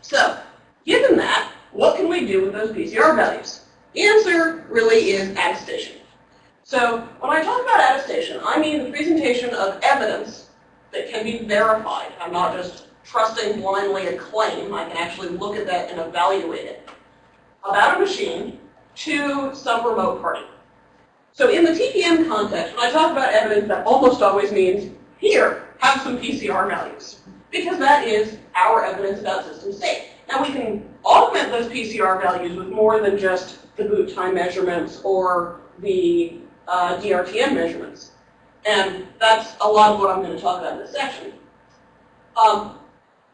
So, given that, what can we do with those PCR values? The answer really is attestation. So when I talk about attestation, I mean the presentation of evidence that can be verified. I'm not just trusting blindly a claim. I can actually look at that and evaluate it about a machine to some remote party. So in the TPM context, when I talk about evidence, that almost always means, here, have some PCR values. Because that is our evidence about system state. Now we can augment those PCR values with more than just the boot time measurements or the uh, DRTM measurements. And that's a lot of what I'm going to talk about in this section. Um,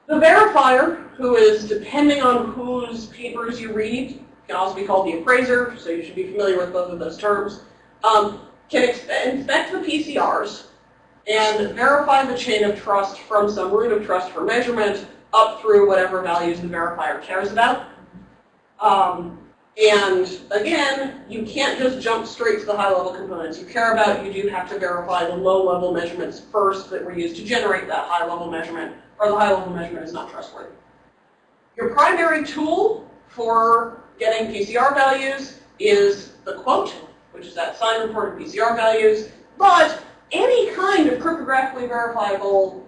the verifier, who is depending on whose papers you read, can also be called the appraiser, so you should be familiar with both of those terms, um, can inspect the PCRs and verify the chain of trust from some root of trust for measurement up through whatever values the verifier cares about. Um, and again, you can't just jump straight to the high-level components you care about. You do have to verify the low-level measurements first that were used to generate that high-level measurement, or the high-level measurement is not trustworthy. Your primary tool for getting PCR values is the quote, which is that signed reported PCR values, but any kind of cryptographically verifiable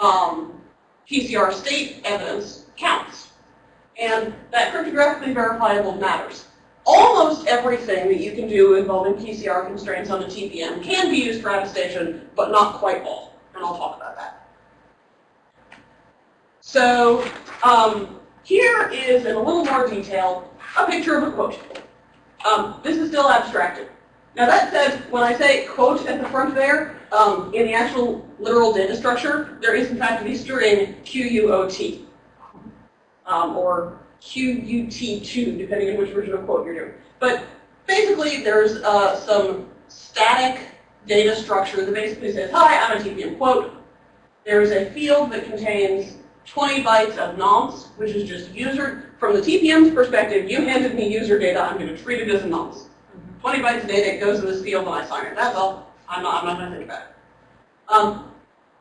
um, PCR state evidence counts. And that cryptographically verifiable matters. Almost everything that you can do involving PCR constraints on a TPM can be used for attestation, but not quite all. And I'll talk about that. So um, here is, in a little more detail, a picture of a quote. Um, this is still abstracted. Now that said, when I say quote at the front there, um, in the actual literal data structure, there is in fact a string QUOT, um, or QUT2, depending on which version of quote you're doing. But basically, there's uh, some static data structure that basically says, hi, I'm a TPM quote. There's a field that contains 20 bytes of nonce, which is just user. From the TPM's perspective, you handed me user data, I'm going to treat it as a nonce. 20 bytes of data, it goes in this field and I sign it. That's all. I'm not, I'm not going to think about it. Um,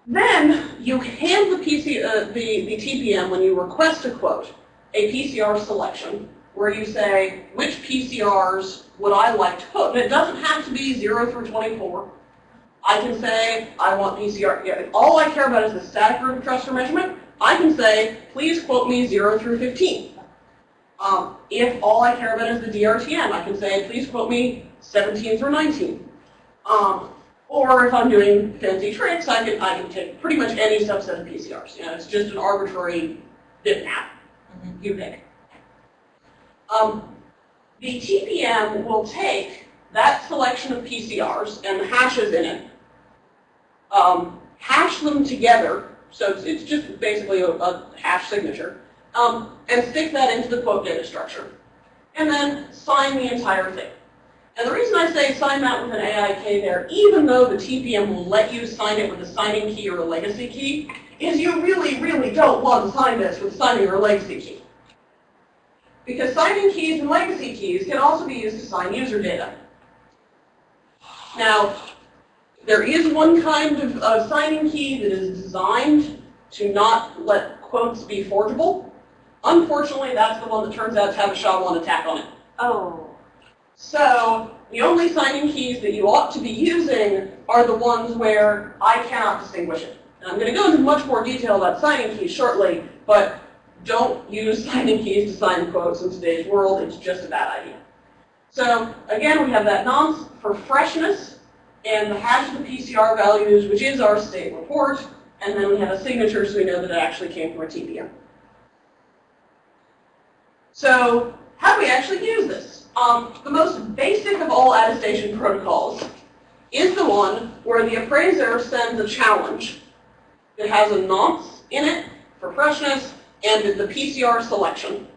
then you hand the, PC, uh, the, the TPM, when you request a quote, a PCR selection, where you say, which PCRs would I like to quote? And it doesn't have to be 0 through 24. I can say, I want PCR. Yeah, all I care about is the static root of trust for measurement. I can say, please quote me 0 through 15. Um, if all I care about is the DRTM, I can say, please quote me 17 through 19. Um, or if I'm doing fancy tricks, I can, I can take pretty much any subset of PCRs. You know, it's just an arbitrary bitmap. Mm -hmm. You pick. Um, the TPM will take that selection of PCRs and the hashes in it, um, hash them together, so it's, it's just basically a, a hash signature, um, and stick that into the quote data structure. And then sign the entire thing. And the reason I say sign that with an AIK there, even though the TPM will let you sign it with a signing key or a legacy key, is you really, really don't want to sign this with signing or legacy key. Because signing keys and legacy keys can also be used to sign user data. Now, there is one kind of uh, signing key that is designed to not let quotes be forgeable. Unfortunately, that's the one that turns out to have a SHA-1 attack on it. Oh. So the only signing keys that you ought to be using are the ones where I cannot distinguish it. And I'm going to go into much more detail about signing keys shortly, but don't use signing keys to sign quotes in today's world. It's just a bad idea. So again, we have that nonce for freshness and the hash of the PCR values, which is our state report. And then we have a signature so we know that it actually came from a TPM. So how do we actually use this? Um, the most basic of all attestation protocols is the one where the appraiser sends a challenge that has a nonce in it for freshness and the PCR selection.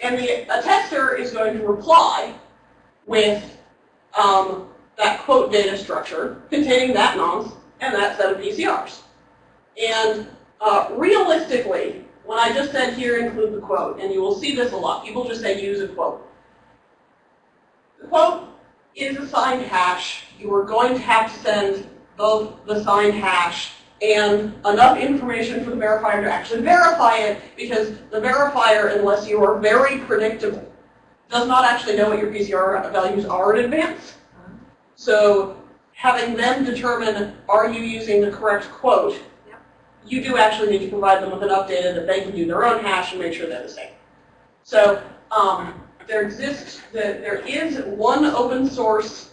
And the attester is going to reply with um, that quote data structure containing that nonce and that set of PCRs. And uh, realistically, when I just said here include the quote, and you will see this a lot. People just say use a quote. The quote is a signed hash. You are going to have to send both the signed hash and enough information for the verifier to actually verify it because the verifier, unless you are very predictable, does not actually know what your PCR values are in advance. So having them determine, are you using the correct quote. You do actually need to provide them with enough data that they can do their own hash and make sure they're the same. So um, there exists, the, there is one open source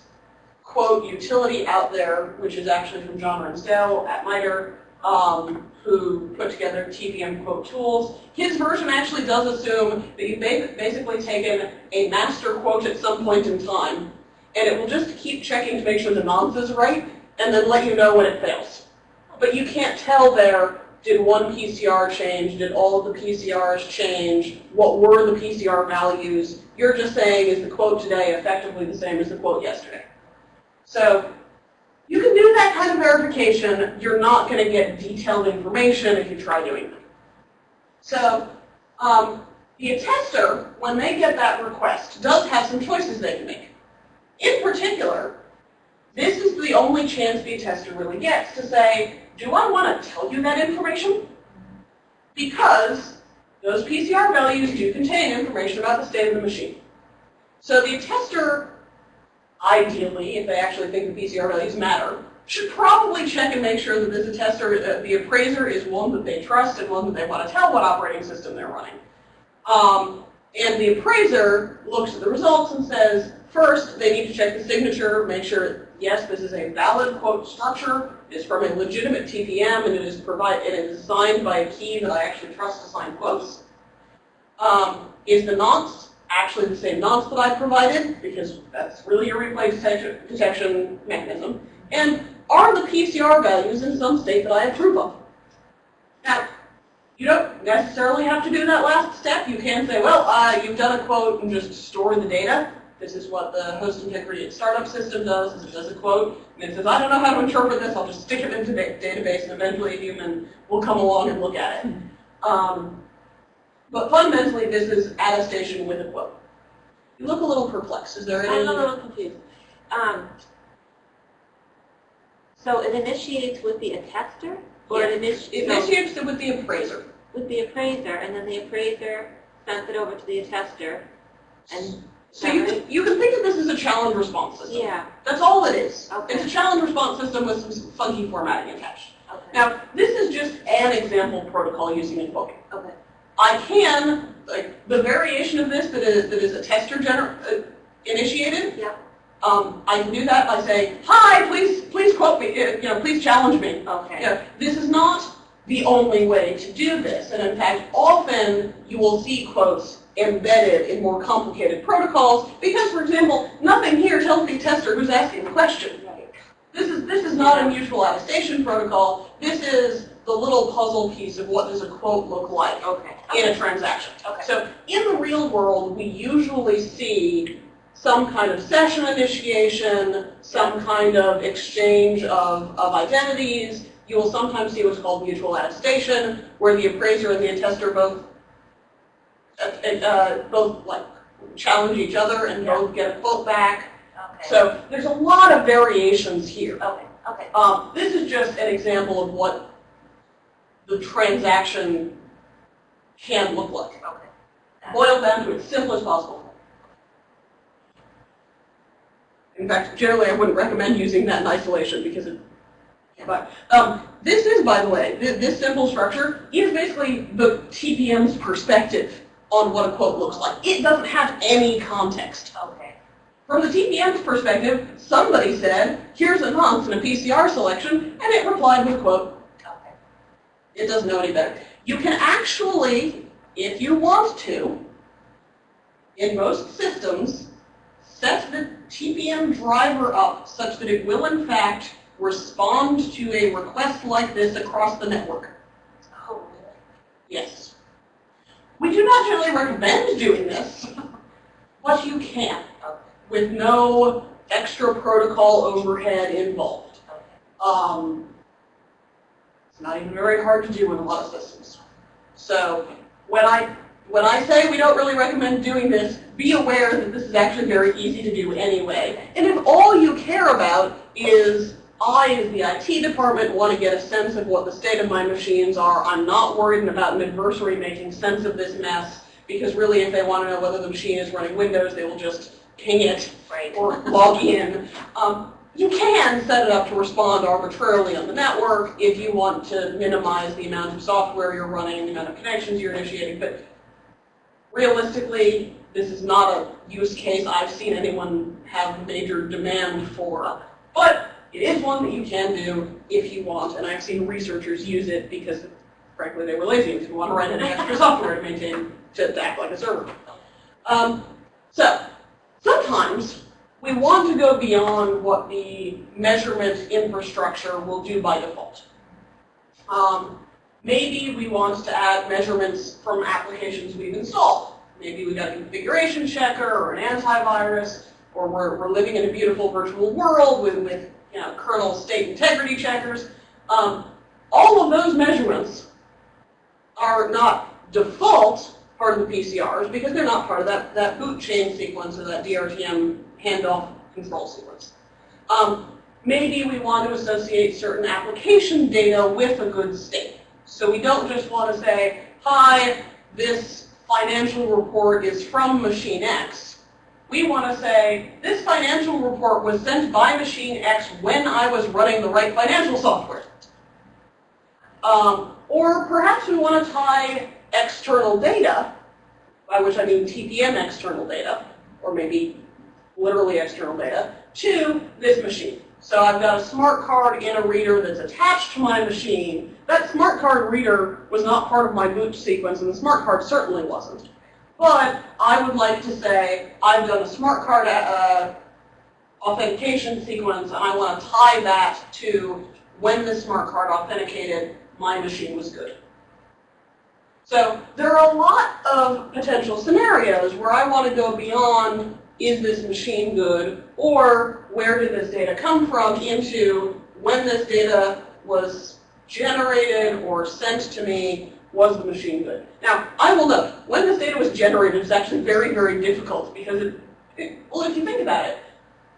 quote utility out there, which is actually from John Ramsdell at MITRE, um, who put together TPM quote tools. His version actually does assume that you've ba- basically taken a master quote at some point in time, and it will just keep checking to make sure the nonce is right, and then let you know when it fails. But you can't tell there, did one PCR change, did all of the PCRs change, what were the PCR values? You're just saying, is the quote today effectively the same as the quote yesterday? So you can do that kind of verification. You're not going to get detailed information if you try doing that. So um, the attester, when they get that request, does have some choices they can make. In particular, this is the only chance the attester really gets to say, do I want to tell you that information? Because those PCR values do contain information about the state of the machine. So the tester, ideally, if they actually think the PCR values matter, should probably check and make sure that this attester, uh, the appraiser is one that they trust and one that they want to tell what operating system they're running. Um, and the appraiser looks at the results and says, first, they need to check the signature, make sure, yes, this is a valid quote structure, it's from a legitimate TPM, and it is provide, it is signed by a key that I actually trust to sign quotes. Um, is the nonce actually the same nonce that I provided, because that's really a replay detection, detection mechanism, and are the PCR values in some state that I approve of? Now, you don't necessarily have to do that last step. You can say, well, uh, you've done a quote and just store the data. This is what the host integrity startup system does, is it does a quote, and it says, I don't know how to interpret this, I'll just stick it into the database, and eventually a human will come along and look at it. Um, but fundamentally, this is attestation with a quote. You look a little perplexed. Is there any? I'm a little confused. Um, so it initiates with the attester, or it initi- It initiates it with the appraiser. with the appraiser, and then the appraiser sends it over to the attester, and So you can, you can think of this as a challenge response system. yeah, That's all it is. Okay. It's a challenge response system with some funky formatting attached. okay, Now, this is just an example protocol using a quote. okay, I can, like, the variation of this that is, that is a tester gener, uh, initiated, yeah, um, I can do that by saying, hi, please, please quote me, uh, you know, please challenge me. okay, Yeah, this is not the only way to do this, and in fact, often you will see quotes embedded in more complicated protocols, because, for example, nothing here tells the tester who's asking the question. This is, this is not a mutual attestation protocol, this is the little puzzle piece of what does a quote look like okay, in a transaction. okay, So in the real world, we usually see some kind of session initiation, some kind of exchange of, of identities. You will sometimes see what's called mutual attestation, where the appraiser and the attester both, uh, uh, both like challenge each other and both get a quote back. okay, So there's a lot of variations here. okay, okay, Um, this is just an example of what the transaction can look like okay. boiled down to its simplest possible. In fact, generally I wouldn't recommend using that in isolation because it, but, um, this is, by the way, this, this simple structure is basically the TPM's perspective on what a quote looks like. It doesn't have any context. Okay, From the TPM's perspective, somebody said, here's a nonce in a PCR selection, and it replied with a quote. okay, It doesn't know any better. You can actually, if you want to, in most systems, set the TPM driver up such that it will in fact respond to a request like this across the network. oh, really? Yes. We do not generally recommend doing this, but you can, with no extra protocol overhead involved. Um, it's not even very hard to do in a lot of systems. So when I when I say we don't really recommend doing this, be aware that this is actually very easy to do anyway. And if all you care about is I, as the IT department, want to get a sense of what the state of my machines are. I'm not worried about an adversary making sense of this mess, because really if they want to know whether the machine is running Windows, they will just ping it Right. or log in. Um, you can set it up to respond arbitrarily on the network if you want to minimize the amount of software you're running and the amount of connections you're initiating, but realistically, this is not a use case I've seen anyone have major demand for. But it is one that you can do if you want, and I've seen researchers use it because, frankly, they were lazy and didn't want to write an extra software to maintain, to act like a server. Um, so, sometimes we want to go beyond what the measurement infrastructure will do by default. Um, maybe we want to add measurements from applications we've installed. Maybe we got a configuration checker or an antivirus, or we're, we're living in a beautiful virtual world with, with you know, kernel state integrity checkers. Um, all of those measurements are not default part of the PCRs because they're not part of that, that boot chain sequence or that DRTM handoff control sequence. Um, maybe we want to associate certain application data with a good state. So we don't just want to say, hi, this financial report is from machine X. We want to say, this financial report was sent by machine X when I was running the right financial software. Um, or perhaps we want to tie external data, by which I mean TPM external data, or maybe literally external data, to this machine. So I've got a smart card in a reader that's attached to my machine. That smart card reader was not part of my boot sequence, and the smart card certainly wasn't. But I would like to say I've done a smart card uh, authentication sequence, and I want to tie that to when the smart card authenticated, my machine was good. So there are a lot of potential scenarios where I want to go beyond is this machine good, or where did this data come from, into when this data was generated or sent to me, was the machine good? Now, I will note, when this data was generated it's actually very, very difficult because, it, it, well, if you think about it,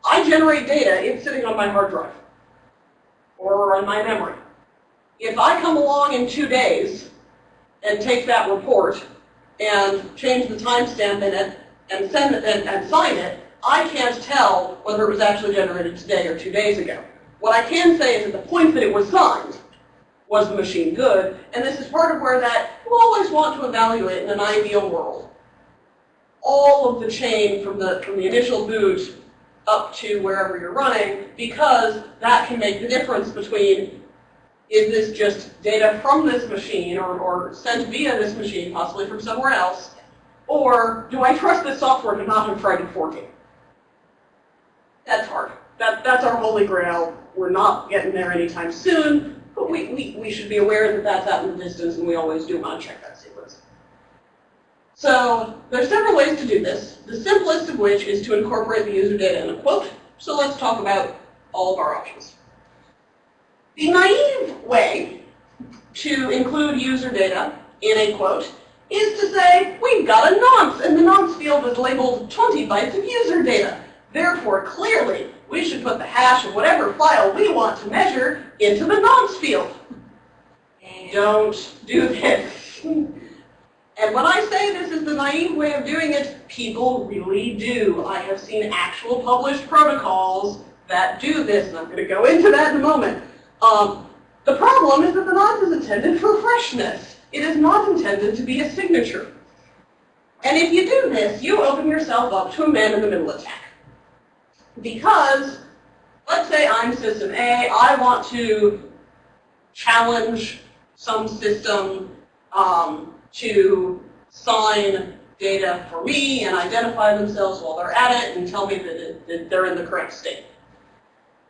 I generate data, it's sitting on my hard drive or on my memory. If I come along in two days and take that report and change the timestamp in it and send it and, and sign it, I can't tell whether it was actually generated today or two days ago. What I can say is at the point that it was signed, was the machine good? And this is part of where that you always want to evaluate in an ideal world. All of the chain from the from the initial boot up to wherever you're running, because that can make the difference between is this just data from this machine or, or sent via this machine, possibly from somewhere else, or do I trust this software to not have tried to fork it? That's hard. That, that's our holy grail. We're not getting there anytime soon, but we, we, we should be aware that that's out in the distance and we always do want to check that sequence. So there's several ways to do this, the simplest of which is to incorporate the user data in a quote. So let's talk about all of our options. The naive way to include user data in a quote is to say, we've got a nonce, and the nonce field is labeled 20 bytes of user data. Therefore, clearly, we should put the hash of whatever file we want to measure into the nonce field. Don't do this. And when I say this is the naive way of doing it, people really do. I have seen actual published protocols that do this, and I'm going to go into that in a moment. Um, the problem is that the nonce is intended for freshness. It is not intended to be a signature. And if you do this, you open yourself up to a man-in-the-middle attack. Because, let's say I'm system A, I want to challenge some system um, to sign data for me and identify themselves while they're at it and tell me that, that they're in the correct state.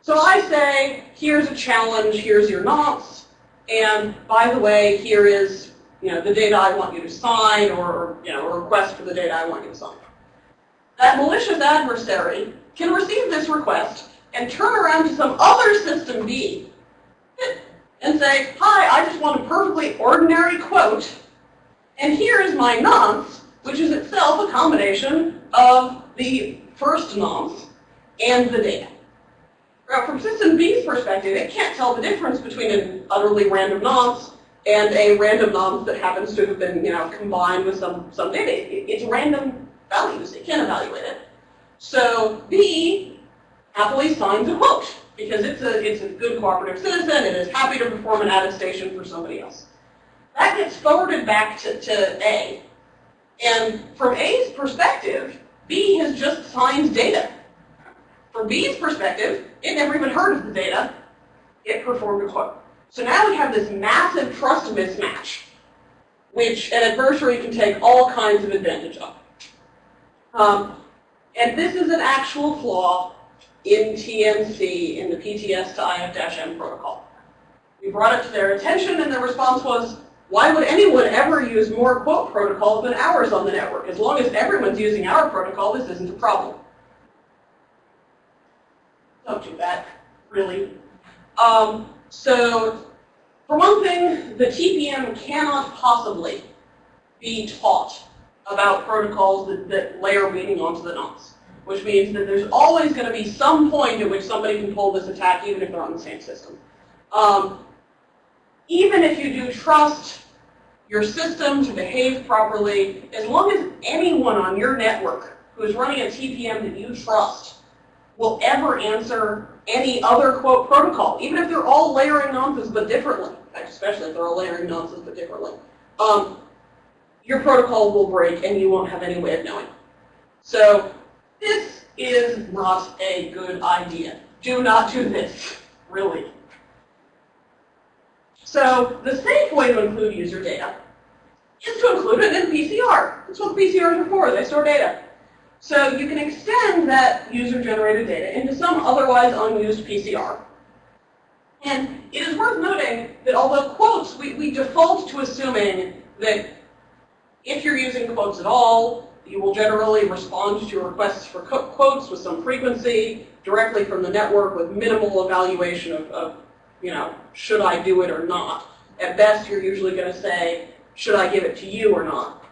So I say, here's a challenge, here's your nonce, and by the way, here is you know, the data I want you to sign or you know, a request for the data I want you to sign. That malicious adversary can receive this request and turn around to some other system B and say, hi, I just want a perfectly ordinary quote, and here is my nonce, which is itself a combination of the first nonce and the data. Now, from System B's perspective, it can't tell the difference between an utterly random nonce and a random nonce that happens to have been, you know, combined with some, some data. It- It's random values. It can't evaluate it. So B happily signs a quote because it's a, it's a good cooperative citizen. It is happy to perform an attestation for somebody else. That gets forwarded back to, to A. And from A's perspective, B has just signed data. From B's perspective, it never even heard of the data. It performed a quote. So now we have this massive trust mismatch, which an adversary can take all kinds of advantage of. Um, and this is an actual flaw in TNC, in the PTS to IF-M protocol. We brought it to their attention, and their response was, why would anyone ever use more quote protocols than ours on the network? As long as everyone's using our protocol, this isn't a problem. Don't do that, really. Um, so, for one thing, the TPM cannot possibly be taught about protocols that, that layer meaning onto the nonce, which means that there's always going to be some point at which somebody can pull this attack, even if they're on the same system. Um, even if you do trust your system to behave properly, as long as anyone on your network who is running a TPM that you trust will ever answer any other quote protocol, even if they're all layering nonces but differently, especially if they're all layering nonces but differently, um, your protocol will break and you won't have any way of knowing. So this is not a good idea. Do not do this, really. So the safe way to include user data is to include it in PCR. That's what PCRs are for. They store data. So you can extend that user-generated data into some otherwise unused PCR. And it is worth noting that although quotes, we, we default to assuming that if you're using quotes at all, you will generally respond to requests for quotes with some frequency directly from the network with minimal evaluation of, of you know, should I do it or not. At best, you're usually going to say, should I give it to you or not?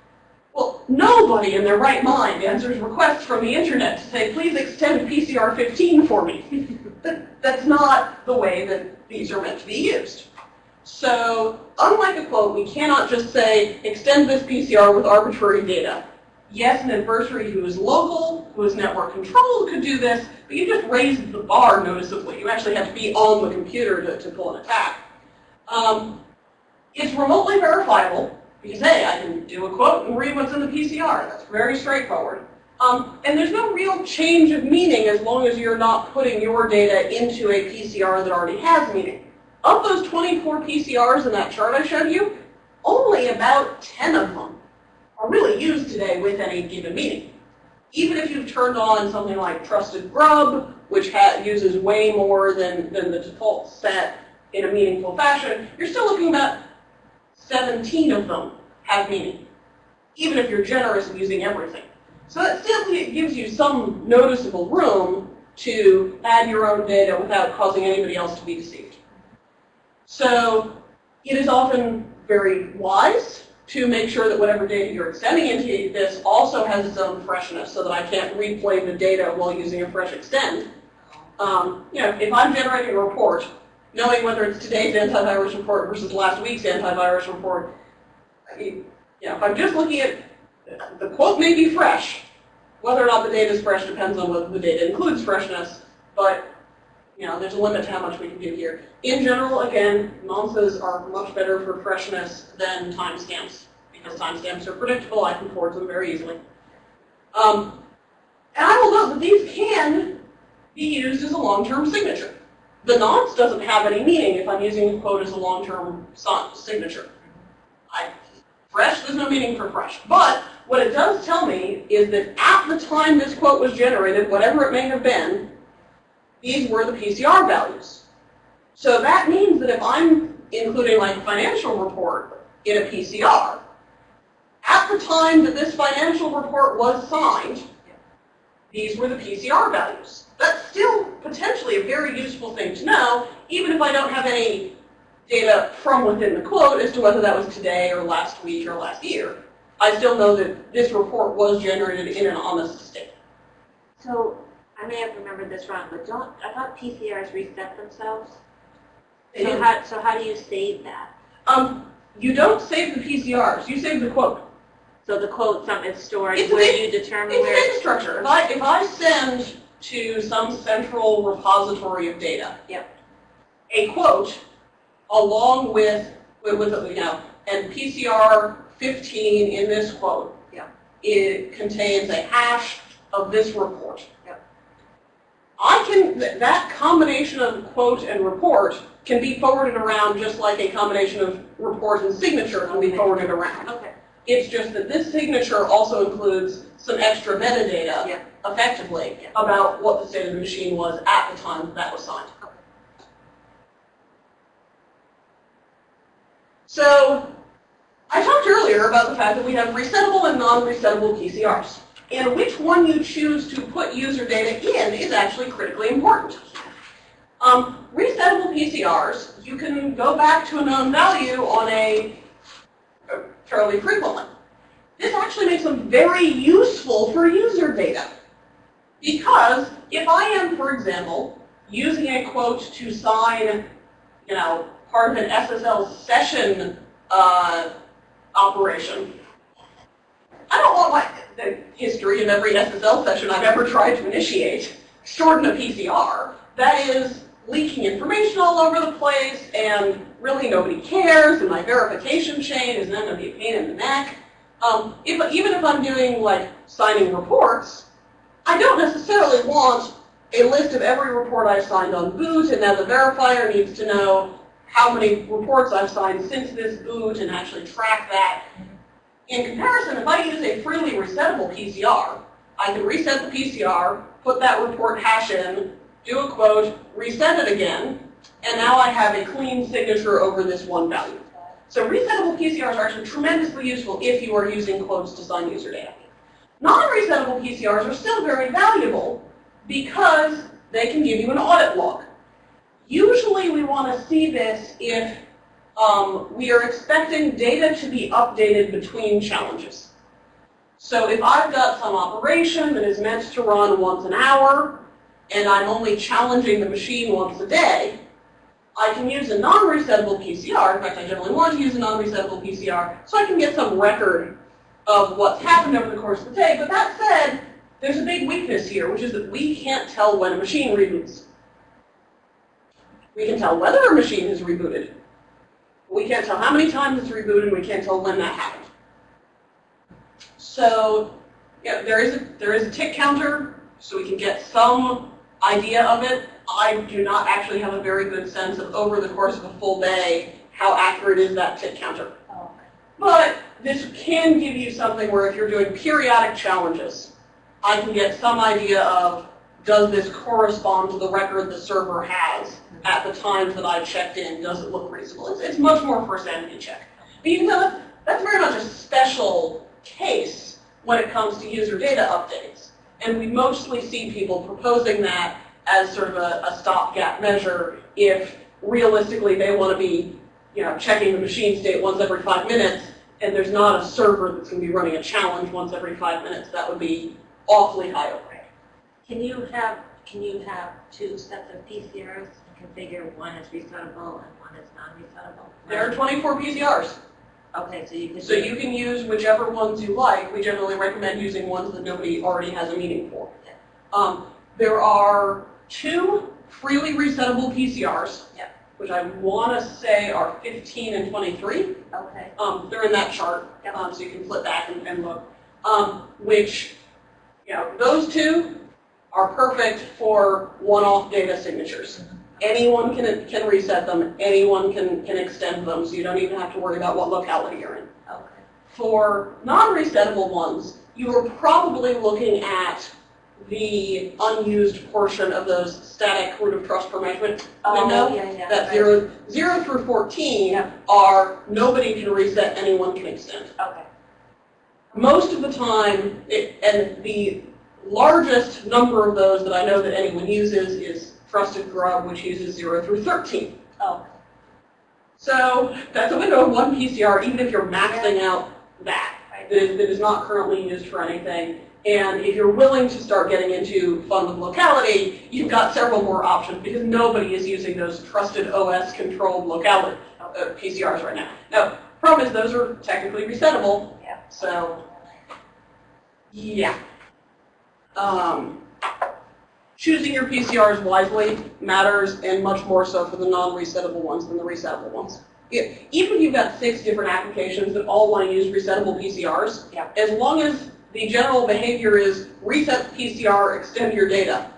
Well, nobody in their right mind answers requests from the internet to say, please extend PCR 15 for me. that, that's not the way that these are meant to be used. So, unlike a quote, we cannot just say, extend this PCR with arbitrary data. Yes, an adversary who is local, who is network controlled could do this, but you just raised the bar noticeably. You actually have to be on the computer to, to pull an attack. Um, it's remotely verifiable, because hey, I can do a quote and read what's in the PCR. That's very straightforward. Um, and there's no real change of meaning as long as you're not putting your data into a PCR that already has meaning. Of those 24 PCRs in that chart I showed you, only about 10 of them are really used today with any given meaning. Even if you've turned on something like Trusted Grub, which uses way more than, than the default set in a meaningful fashion, you're still looking about 17 of them have meaning, even if you're generous in using everything. So that still gives you some noticeable room to add your own data without causing anybody else to be deceived. So it is often very wise to make sure that whatever data you're extending into this also has its own freshness so that I can't replay the data while using a fresh extend. Um, you know, if I'm generating a report, knowing whether it's today's antivirus report versus last week's antivirus report, you know, if I'm just looking at, the quote may be fresh. Whether or not the data is fresh depends on whether the data includes freshness, but you know, there's a limit to how much we can do here. In general, again, nonces are much better for freshness than timestamps because timestamps are predictable. I can forward them very easily. Um, and I will note that these can be used as a long-term signature. The nonce doesn't have any meaning if I'm using a quote as a long-term signature. I, fresh, there's no meaning for fresh. But what it does tell me is that at the time this quote was generated, whatever it may have been, these were the PCR values. So that means that if I'm including like financial report in a PCR, at the time that this financial report was signed, these were the PCR values. That's still potentially a very useful thing to know, even if I don't have any data from within the quote as to whether that was today or last week or last year. I still know that this report was generated in an honest state. So I may have remembered this wrong, but don't, I thought PCRs reset themselves? They So do. how, so how do you save that? Um, you don't save the PCRs, you save the quote. So the quote, some is stored It's where you determine It's where, data structure. If I, if I send to some central repository of data. Yep. A quote along with, with, with, you know, and PCR fifteen in this quote. Yep. It contains a hash of this report. I can, that combination of quote and report can be forwarded around just like a combination of report and signature can be Okay. forwarded around. okay, It's just that this signature also includes some extra metadata, Yeah. effectively, Yeah. about what the state of the machine was at the time that was signed. Okay. So, I talked earlier about the fact that we have resettable and non-resettable PCRs. And which one you choose to put user data in is actually critically important. Um, resettable PCRs, you can go back to a known value on a uh, fairly frequently. This actually makes them very useful for user data. Because if I am, for example, using a quote to sign, you know, part of an SSL session uh, operation, I don't want my, the history of every SSL session I've ever tried to initiate stored in a PCR. That is leaking information all over the place, and really nobody cares, and my verification chain is then going to be a pain in the neck. Um, if, even if I'm doing like signing reports, I don't necessarily want a list of every report I've signed on boot, and now the verifier needs to know how many reports I've signed since this boot and actually track that. In comparison, if I use a freely resettable PCR, I can reset the PCR, put that report hash in, do a quote, reset it again, and now I have a clean signature over this one value. So resettable PCRs are actually tremendously useful if you are using quotes to sign user data. Non-resettable PCRs are still very valuable because they can give you an audit log. Usually we want to see this if um, we are expecting data to be updated between challenges. So if I've got some operation that is meant to run once an hour, and I'm only challenging the machine once a day, I can use a non-resettable PCR. In fact, I generally want to use a non-resettable PCR so I can get some record of what's happened over the course of the day. But that said, there's a big weakness here, which is that we can't tell when a machine reboots. We can tell whether a machine has rebooted. We can't tell how many times it's rebooted, and we can't tell when that happened. So, yeah, there is a, there is a tick counter, so we can get some idea of it. I do not actually have a very good sense of over the course of a full day how accurate is that tick counter. But this can give you something where if you're doing periodic challenges, I can get some idea of does this correspond to the record the server has at the times that I checked in? Does it look reasonable? It's, it's much more a sanity check. But you can tell that that's very much a special case when it comes to user data updates. And we mostly see people proposing that as sort of a, a stopgap measure if realistically they want to be you know, checking the machine state once every five minutes, and there's not a server that's going to be running a challenge once every five minutes, that would be awfully high overhead. Can you have, can you have two sets of PCRs configure one as resettable and one as non-resettable? There are 24 PCRs, Okay, so you could. so you can use whichever ones you like. We generally recommend using ones that nobody already has a meaning for. Um, there are two freely resettable PCRs, Yep. which I want to say are 15 and 23. Okay, Um, they're in that chart, Yep. um, so you can flip back and, and look. Um, which, you know, those two are perfect for one-off data signatures. Anyone can, can reset them, anyone can, can extend them, so you don't even have to worry about what locality you're in. okay. For non-resettable ones, you are probably looking at the unused portion of those static root of trust per measurement window. Oh, yeah, yeah. That right. zero, zero through 14 Yeah. are nobody can reset, anyone can extend. Okay, Most of the time, it, and the largest number of those that I know that anyone uses is Trusted Grub, which uses 0 through 13. oh, So that's a window of one PCR, even if you're maxing out that. right. That is, that is not currently used for anything. And if you're willing to start getting into fun with locality, you've got several more options because nobody is using those trusted OS controlled locality uh, PCRs right now. Now, problem is those are technically resettable. Yeah. So, yeah. Um, choosing your PCRs wisely matters and much more so for the non-resettable ones than the resettable ones. Yeah, even if you've got six different applications that all want to use resettable PCRs, Yeah. as long as the general behavior is reset PCR, extend your data,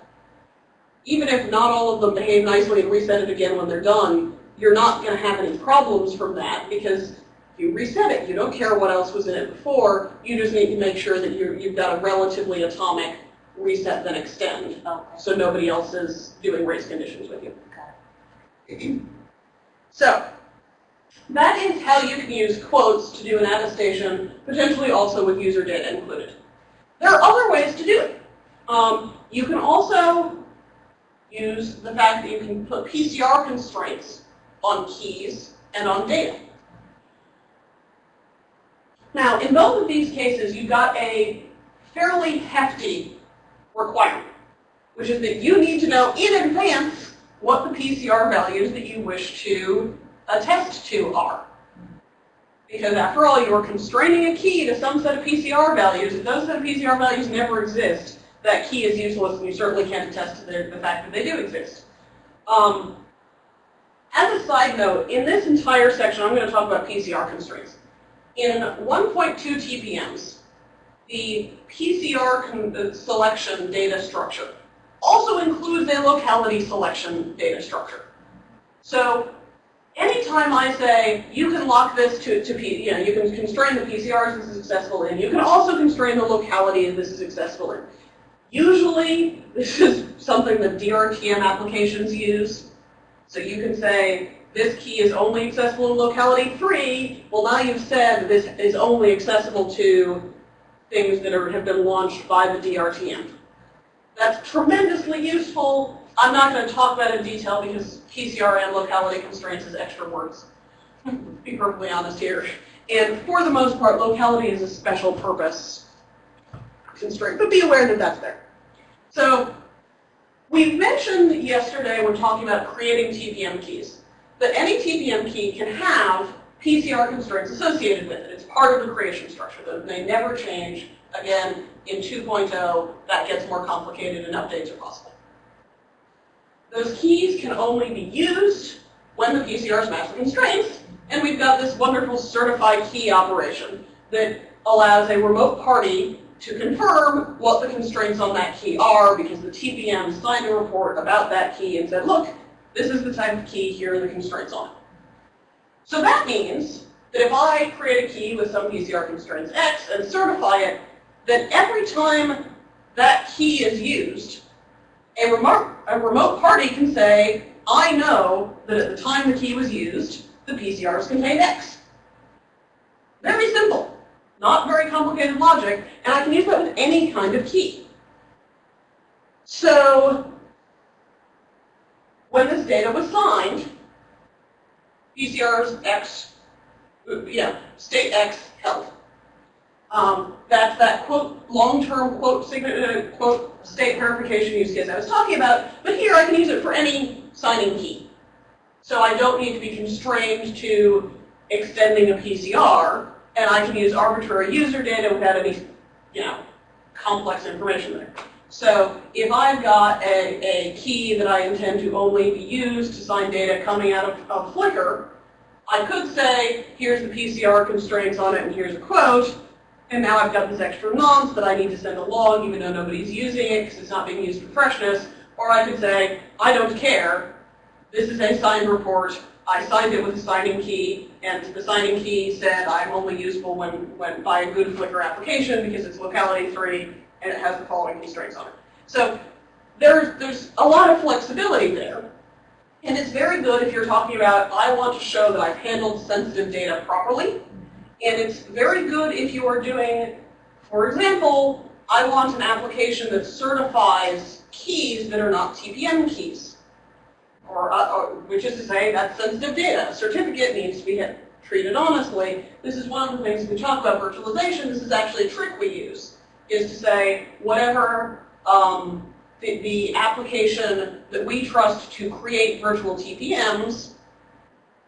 even if not all of them behave nicely and reset it again when they're done, you're not going to have any problems from that because you reset it. You don't care what else was in it before. You just need to make sure that you you've got a relatively atomic reset then extend Okay. so nobody else is doing race conditions with you. So, that is how you can use quotes to do an attestation, potentially also with user data included. There are other ways to do it. Um, you can also use the fact that you can put PCR constraints on keys and on data. Now, in both of these cases, you've got a fairly hefty requirement, which is that you need to know in advance what the PCR values that you wish to attest to are. Because after all, you're constraining a key to some set of PCR values. If those set of PCR values never exist, that key is useless and you certainly can't attest to the, the fact that they do exist. Um, as a side note, in this entire section, I'm going to talk about PCR constraints. In 1.2 TPMs, the PCR uh, selection data structure also includes a locality selection data structure. So anytime I say you can lock this to, to P, you know, you can constrain the PCRs this is successful in, you can also constrain the locality this is successful in. Usually, this is something that DRTM applications use. So you can say, this key is only accessible in locality 3. Well, now you've said this is only accessible to things that are, have been launched by the DRTM. That's tremendously useful. I'm not going to talk about it in detail because PCR and locality constraints is extra words. to be perfectly honest here. And for the most part, locality is a special purpose constraint, but be aware that that's there. So we mentioned yesterday when talking about creating TPM keys that any TPM key can have PCR constraints associated with it. It's part of the creation structure. Those may never change. Again, in 2.0, that gets more complicated and updates are possible. Those keys can only be used when the PCRs match the constraints, and we've got this wonderful certified key operation that allows a remote party to confirm what the constraints on that key are because the TPM signed a report about that key and said, look, this is the type of key, here are the constraints on it. So that means that if I create a key with some PCR constraints X and certify it, then every time that key is used, a remote, a remote party can say, I know that at the time the key was used, the PCRs contained X. Very simple. Not very complicated logic, and I can use that with any kind of key. So, when this data was signed, PCRs X, yeah, state X held. Um, that's that quote, long-term quote, sign- uh, quote, state verification use case I was talking about, but here I can use it for any signing key. So I don't need to be constrained to extending a PCR, and I can use arbitrary user data without any, you know, complex information there. So if I've got a, a key that I intend to only be used to sign data coming out of, of Flicker, I could say, here's the PCR constraints on it and here's a quote, and now I've got this extra nonce that I need to send a log even though nobody's using it because it's not being used for freshness. Or I could say, I don't care. This is a signed report. I signed it with a signing key, and the signing key said I'm only useful when, when by a good Flicker application because it's locality free and it has the following constraints on it. So there's, there's a lot of flexibility there. And it's very good if you're talking about, I want to show that I've handled sensitive data properly. And it's very good if you are doing, for example, I want an application that certifies keys that are not TPM keys. Or, uh, or which is to say, that's sensitive data. A certificate needs to be treated honestly. This is one of the things we talk about virtualization. This is actually a trick we use. Is to say whatever um, the, the application that we trust to create virtual TPMs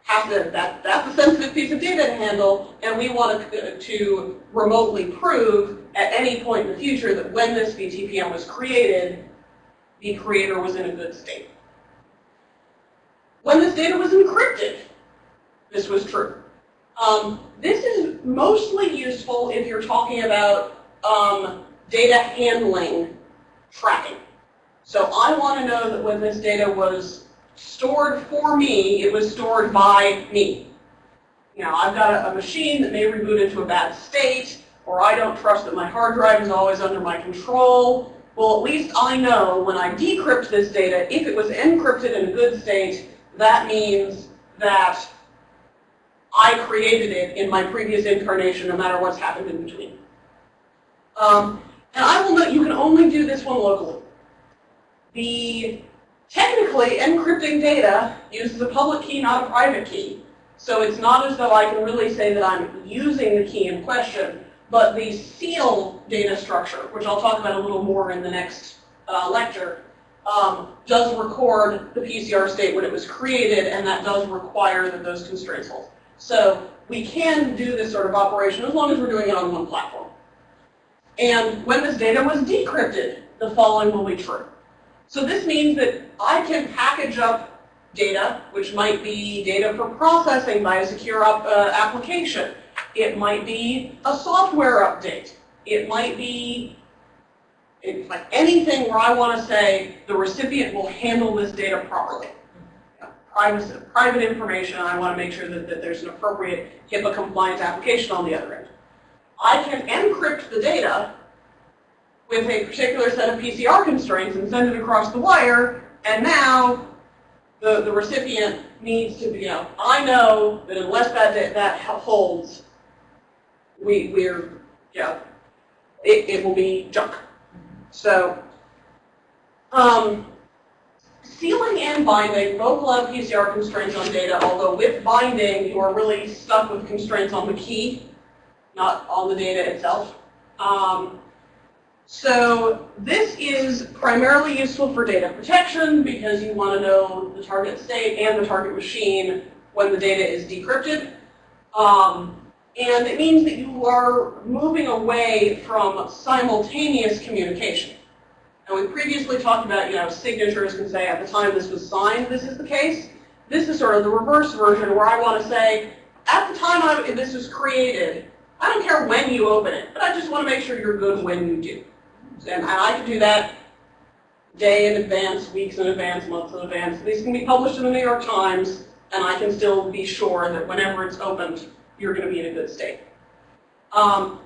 has to, that, that's a sensitive piece of data to handle, and we want to, to remotely prove at any point in the future that when this VTPM was created, the creator was in a good state. When this data was encrypted, this was true. Um, this is mostly useful if you're talking about um, data handling tracking. So I want to know that when this data was stored for me, it was stored by me. You know, I've got a, a machine that may reboot into a bad state, or I don't trust that my hard drive is always under my control. Well, at least I know when I decrypt this data, if it was encrypted in a good state, that means that I created it in my previous incarnation, no matter what's happened in between. Um, and I will note you can only do this one locally. The technically encrypting data uses a public key, not a private key. So it's not as though I can really say that I'm using the key in question, but the seal data structure, which I'll talk about a little more in the next uh, lecture, um, does record the PCR state when it was created, and that does require that those constraints hold. So we can do this sort of operation as long as we're doing it on one platform. And when this data was decrypted, the following will be true. So this means that I can package up data, which might be data for processing by a secure up, uh, application. It might be a software update. It might be it's like anything where I want to say the recipient will handle this data properly. Privacy, private information, I want to make sure that, that there's an appropriate HIPAA compliant application on the other end. I can encrypt the data with a particular set of PCR constraints and send it across the wire, and now the, the recipient needs to be, you know, I know that unless that, that holds, we, we're, yeah, it, it will be junk. So, um, sealing and binding both allow PCR constraints on data, although with binding, you are really stuck with constraints on the key, not all the data itself. Um, so this is primarily useful for data protection because you want to know the target state and the target machine when the data is decrypted. Um, and it means that you are moving away from simultaneous communication. And we previously talked about, you know, signatures can say at the time this was signed, this is the case. This is sort of the reverse version where I want to say, at the time I, this was created, I don't care when you open it, but I just want to make sure you're good when you do. And I can do that day in advance, weeks in advance, months in advance. These can be published in the New York Times, and I can still be sure that whenever it's opened, you're going to be in a good state. Um,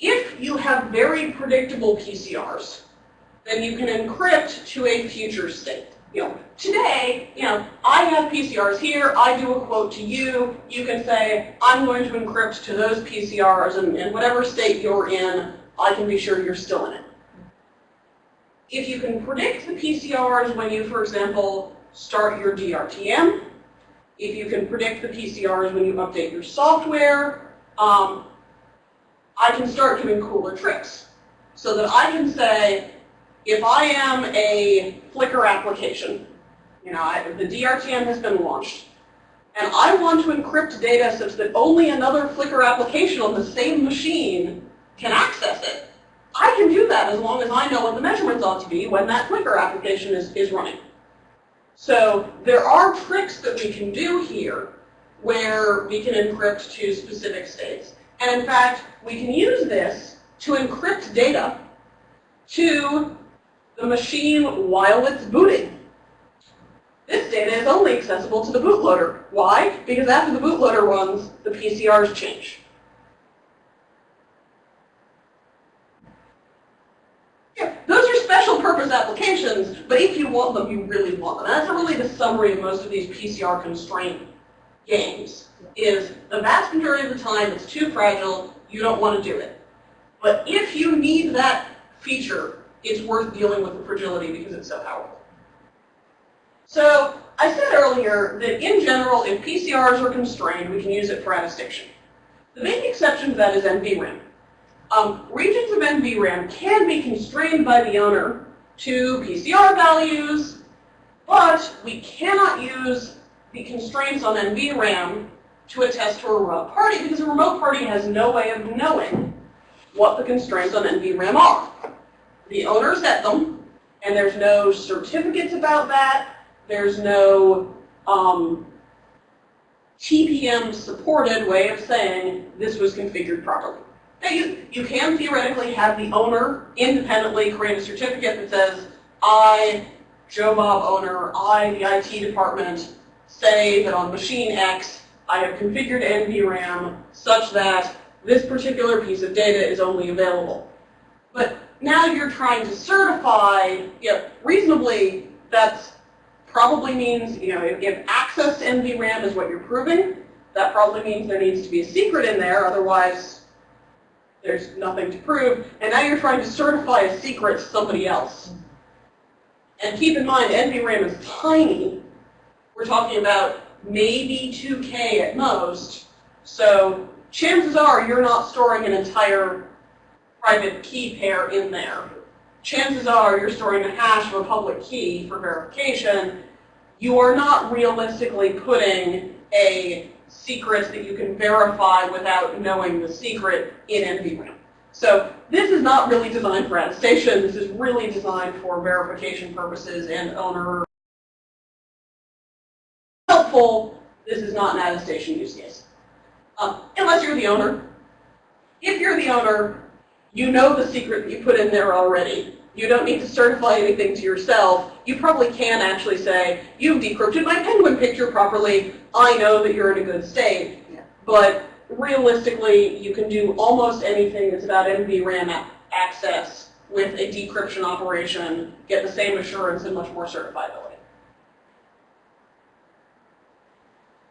if you have very predictable PCRs, then you can encrypt to a future state. You know, today, you know, I have PCRs here, I do a quote to you, you can say, I'm going to encrypt to those PCRs, and in whatever state you're in, I can be sure you're still in it. If you can predict the PCRs when you, for example, start your DRTM, if you can predict the PCRs when you update your software, um, I can start doing cooler tricks. So that I can say, if I am a Flicker application, you know, I, the DRTM has been launched, and I want to encrypt data such that only another Flicker application on the same machine can access it, I can do that as long as I know what the measurements ought to be when that Flicker application is, is running. So there are tricks that we can do here where we can encrypt to specific states. And in fact, we can use this to encrypt data to the machine while it's booting. This data is only accessible to the bootloader. Why? Because after the bootloader runs, the PCRs change. Those are special purpose applications, but if you want them, you really want them. And that's really the summary of most of these PCR constraint games, is the vast majority of the time it's too fragile, you don't want to do it. But if you need that feature, it's worth dealing with the fragility because it's so powerful. So I said earlier that in general, if PCRs are constrained, we can use it for attestation. The main exception to that is NVRAM. Um, regions of NVRAM can be constrained by the owner to PCR values, but we cannot use the constraints on NVRAM to attest to a remote party because a remote party has no way of knowing what the constraints on NVRAM are. The owner set them, and there's no certificates about that. There's no um, TPM supported way of saying this was configured properly. Now you, you can theoretically have the owner independently create a certificate that says, I, Joe Bob owner, I, the IT department, say that on machine X, I have configured NVRAM such that this particular piece of data is only available. But now you're trying to certify, you know, reasonably, that's probably means, you know, if access to NVRAM is what you're proving, that probably means there needs to be a secret in there, otherwise there's nothing to prove. And now you're trying to certify a secret to somebody else. And keep in mind, NVRAM is tiny. We're talking about maybe 2K at most. So chances are you're not storing an entire private key pair in there. Chances are you're storing a hash of a public key for verification. You are not realistically putting a secret that you can verify without knowing the secret in NVRAM. So this is not really designed for attestation. This is really designed for verification purposes and owner helpful. This is not an attestation use case. Um, unless you're the owner. If you're the owner, you know the secret that you put in there already. You don't need to certify anything to yourself. You probably can actually say, you've decrypted my penguin picture properly. I know that you're in a good state. But realistically, you can do almost anything that's about NVRAM access with a decryption operation, get the same assurance and much more certifiability.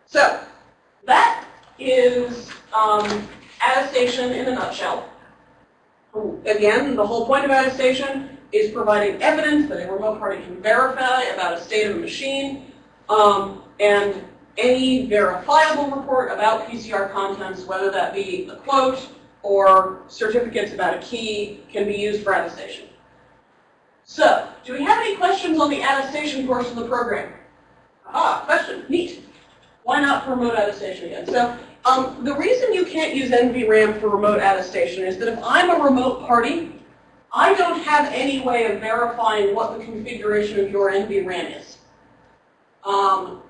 So that is um, attestation in a nutshell. Again, the whole point of attestation is providing evidence that a remote party can verify about a state of a machine, um, and any verifiable report about PCR contents, whether that be a quote or certificates about a key, can be used for attestation. So, do we have any questions on the attestation portion of the program? Ah, question, neat. Why not promote attestation again? So, um, the reason you can't use NVRAM for remote attestation is that if I'm a remote party, I don't have any way of verifying what the configuration of your NVRAM is. Um,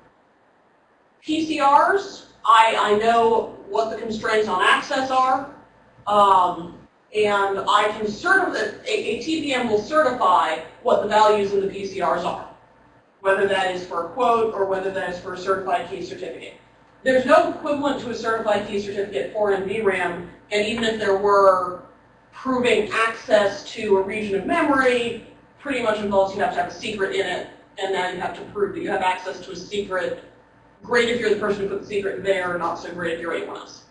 PCRs, I, I know what the constraints on access are, um, and I can certify, a, a TPM will certify what the values in the PCRs are, whether that is for a quote or whether that is for a certified key certificate. There's no equivalent to a certified key certificate for NVRAM, and even if there were, proving access to a region of memory pretty much involves you have to have a secret in it, and now you have to prove that you have access to a secret. Great if you're the person who put the secret there, not so great if you're anyone else.